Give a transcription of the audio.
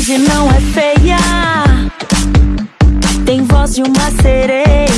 longe não é feia. Tem voz de uma sereia.